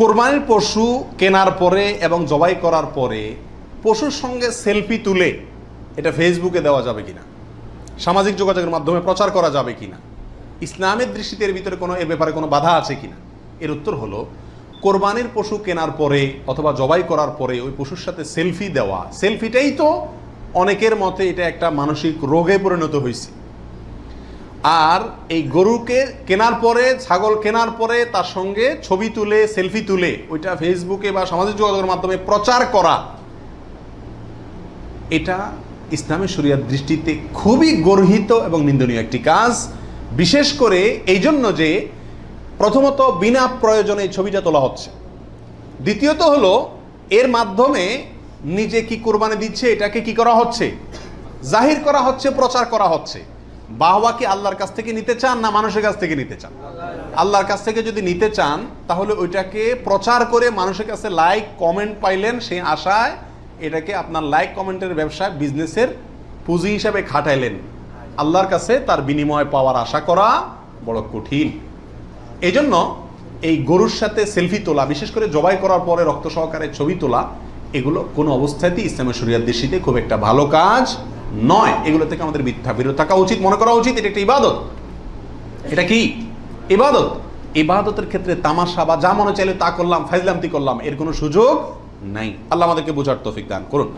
কোরবানির পশু কেনার পরে এবং জবাই করার পরে পশুর সঙ্গে সেলফি তুলে এটা ফেসবুকে দেওয়া যাবে কিনা? সামাজিক যোগাযোগের মাধ্যমে প্রচার করা যাবে কিনা? ইসলামের দৃষ্টিতে এর ভিতরে কোনো, এ ব্যাপারে কোনো বাধা আছে কিনা? এর উত্তর হলো, কোরবানির পশু কেনার পরে অথবা জবাই করার পরে ওই পশুর সাথে সেলফি দেওয়া, সেলফিটাই তো অনেকের মতে এটা একটা মানসিক রোগে পরিণত হয়েছে আর এই গরুকে কেনার পরে, ছাগল কেনার পরে তার সঙ্গে ছবি তুলে, সেলফি তুলে, ওইটা ফেসবুকে বা সামাজিক যোগাযোগের মাধ্যমে প্রচার করা, এটা ইসলামের শরিয়ার দৃষ্টিতে খুবই গর্হিত এবং নিন্দনীয় একটি কাজ। বিশেষ করে এই জন্য যে প্রথমত বিনা প্রয়োজনে ছবিটা তোলা হচ্ছে। দ্বিতীয়ত হলো, এর মাধ্যমে নিজে কি কোরবানি দিচ্ছে, এটাকে কি করা হচ্ছে? জাহির করা হচ্ছে, প্রচার করা হচ্ছে। বাহবা কি আল্লাহর কাছ থেকে নিতে চান না মানুষের কাছ থেকে নিতে চান? আল্লাহর কাছ থেকে যদি নিতে চান, তাহলে ওইটাকে প্রচার করে মানুষের কাছে লাইক কমেন্ট পাইলেন সেই আশায় এটাকে আপনার লাইক কমেন্টের ব্যবসায় বিজনেসের পুঁজি হিসাবে খাটাইলেন। আল্লাহর কাছে তার বিনিময় পাওয়ার আশা করা বড় কঠিন। এই জন্য এই গরুর সাথে সেলফি তোলা, বিশেষ করে জবাই করার পরে রক্ত সহকারে ছবি তোলা, এগুলো কোনো অবস্থাতেই ইসলামের শরিয়ার দৃষ্টিতে খুব একটা ভালো কাজ নয়, এগুলো থেকে আমাদের মিথ্যা বিরত থাকা উচিত, মনে করা উচিত, এটা একটা ইবাদত। এটা কি? ইবাদত। ইবাদতের ক্ষেত্রে তামাশা বা যা মনে চাইলে তা করলাম, ফাইজলামতি করলাম, এর কোনো সুযোগ নাই। আল্লাহ আমাদেরকে বোঝার তৌফিক দান করুন।